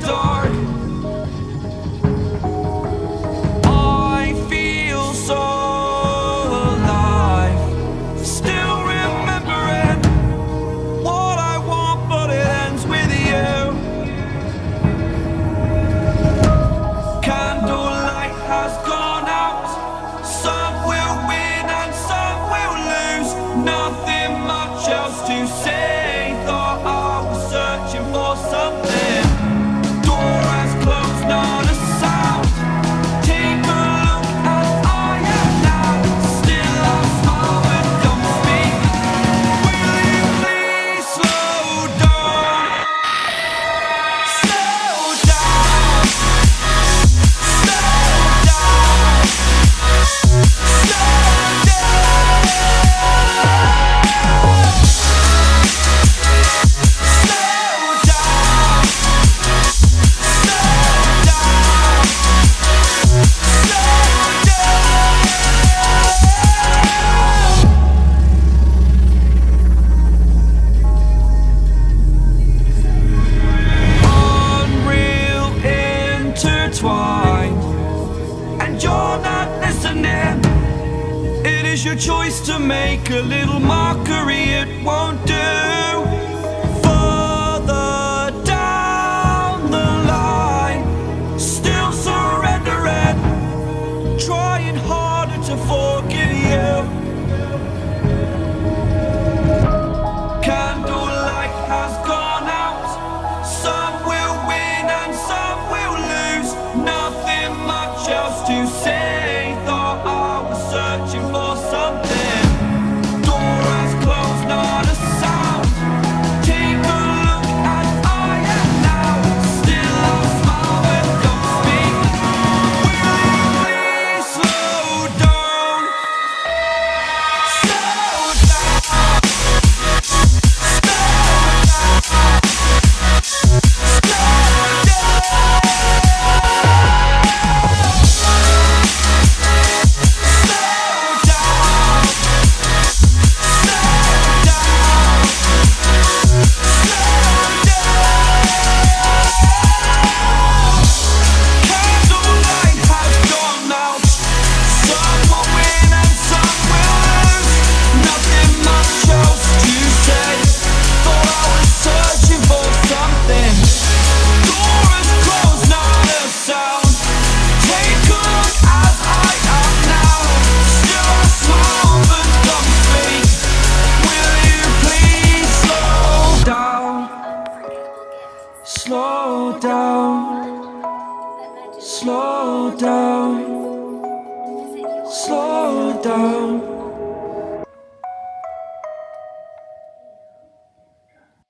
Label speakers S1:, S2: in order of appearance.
S1: the door. intertwined. And you're not listening. It is your choice to make a little mockery. At once Slow down. Slow down, slow down.